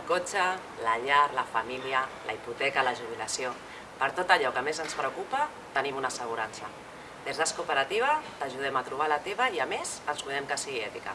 el cotxe, la llar, la família, la hipoteca, la jubilació... Per tot allò que més ens preocupa, tenim una assegurança. Des d'Es Cooperativa t'ajudem a trobar la teva i, a més, ens cuidem que sigui ètica.